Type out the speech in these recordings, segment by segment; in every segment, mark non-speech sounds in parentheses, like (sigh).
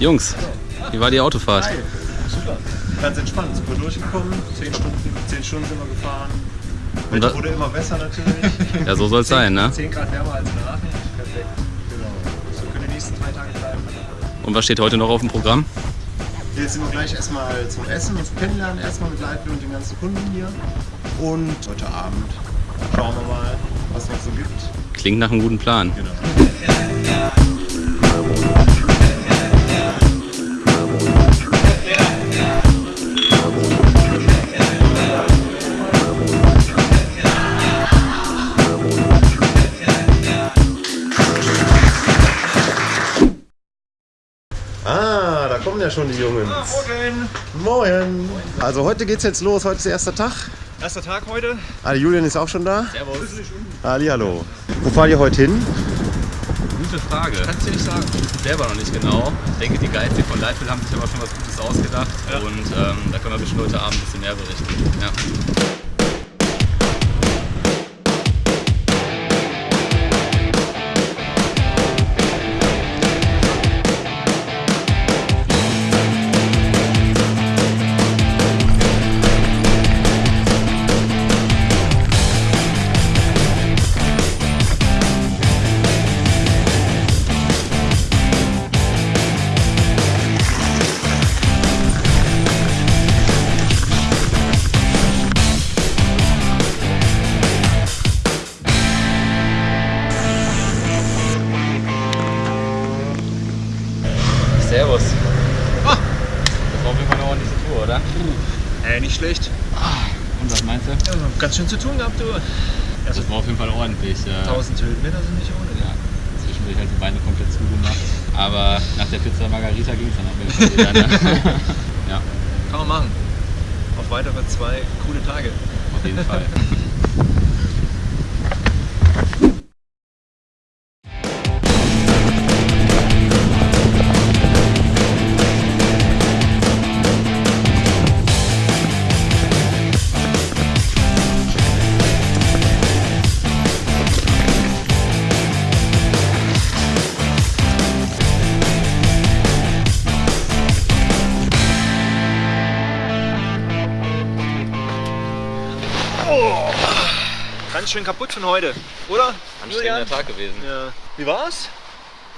Jungs, wie war die Autofahrt? Hi. Super. Ganz entspannt, super durchgekommen. Zehn Stunden, zehn Stunden sind wir gefahren. Und Wetter wurde immer besser natürlich. (laughs) Ja, so soll es sein, ne? 10 Grad wärmer als in Aachen. Perfekt. Genau. So können die nächsten drei Tage bleiben. Und was steht heute noch auf dem Programm? Jetzt sind wir gleich erstmal zum Essen und zum Kennenlernen, erstmal mit Leitbild und den ganzen Kunden hier. Und heute Abend schauen wir mal, was es noch so gibt. Klingt nach einem guten Plan. Genau. Ah, da kommen ja schon die Jungs. Morgen! Moin. Also heute geht's jetzt los, heute ist der erste Tag. Erster Tag heute. Ah, Julian ist auch schon da. Servus. Ali, hallo. Wo fahrt ihr heute hin? Gute Frage. Kannst du nicht sagen. Selber noch nicht genau. Ich denke, die Guides hier von Leitbild haben sich aber schon was Gutes ausgedacht. Ja. Und ähm, da können wir bestimmt heute Abend ein bisschen mehr berichten. Ja. Servus. Ah. Das war auf jeden Fall eine ordentliche Tour, oder? Äh, nicht schlecht. Und was meinst du? Ja, ganz schön zu tun gehabt, du. Das war auf jeden Fall ordentlich. äh, 1000 Höhenmeter sind nicht ohne. Ja, zwischendurch halt die Beine komplett zugemacht. Aber nach der Pizza Margarita ging es dann auf jeden Fall wieder. Ne? (laughs) ja, Kann man machen. Auf weitere zwei coole Tage. auf jeden Fall. (laughs) Ganz schön kaputt von heute, oder? Anstrengender Tag gewesen. Ja. Wie war's?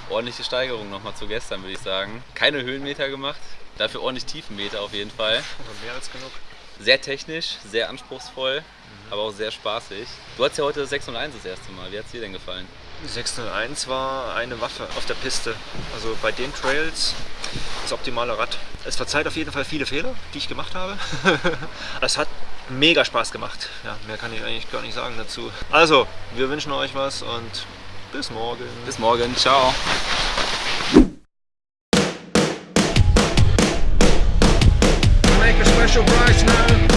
Ordentliche Steigerung nochmal zu gestern, würde ich sagen. Keine Höhenmeter gemacht, dafür ordentlich Tiefenmeter auf jeden Fall. Aber mehr als genug. Sehr technisch, sehr anspruchsvoll, aber auch sehr spaßig. Du hattest ja heute das 601 das erste Mal. Wie hat es dir denn gefallen? 601 war eine Waffe auf der Piste. Also bei den Trails das optimale Rad. Es verzeiht auf jeden Fall viele Fehler, die ich gemacht habe. (laughs) es hat mega Spaß gemacht. Ja, mehr kann ich eigentlich gar nicht sagen dazu. Also, wir wünschen euch was und bis morgen. Bis morgen, ciao. Make a special price now.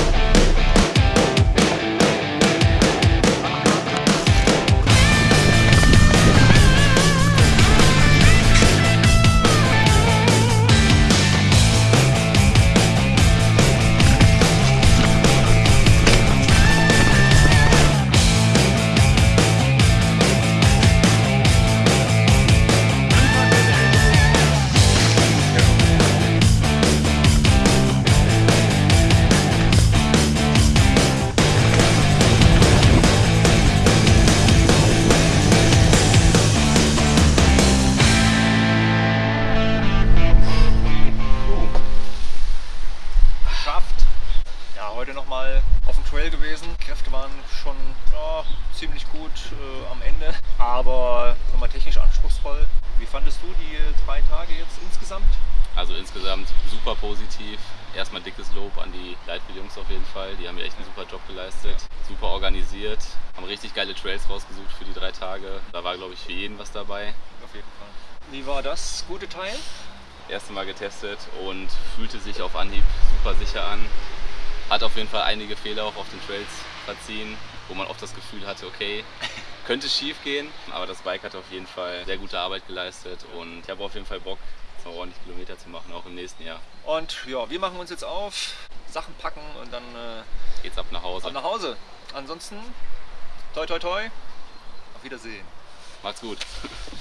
Gewesen. Kräfte waren schon ja, ziemlich gut äh, am Ende, aber nochmal technisch anspruchsvoll. Wie fandest du die drei Tage jetzt insgesamt? Also insgesamt super positiv. Erstmal dickes Lob an die Leitbild-Jungs auf jeden Fall. Die haben ja echt einen super Job geleistet. Super organisiert. Haben richtig geile Trails rausgesucht für die drei Tage. Da war, glaube ich, für jeden was dabei. Auf jeden Fall. Wie war das gute Teil? Erste Mal getestet und fühlte sich auf Anhieb super sicher an. Hat auf jeden Fall einige Fehler auch auf den Trails verziehen, wo man oft das Gefühl hatte, okay, (laughs) könnte schief gehen. Aber das Bike hat auf jeden Fall sehr gute Arbeit geleistet und ich habe auf jeden Fall Bock, noch ordentlich Kilometer zu machen, auch im nächsten Jahr. Und ja, wir machen uns jetzt auf, Sachen packen und dann äh, Geht's ab nach Hause. ab nach Hause. Ansonsten, toi toi toi, auf Wiedersehen. Macht's gut. (laughs)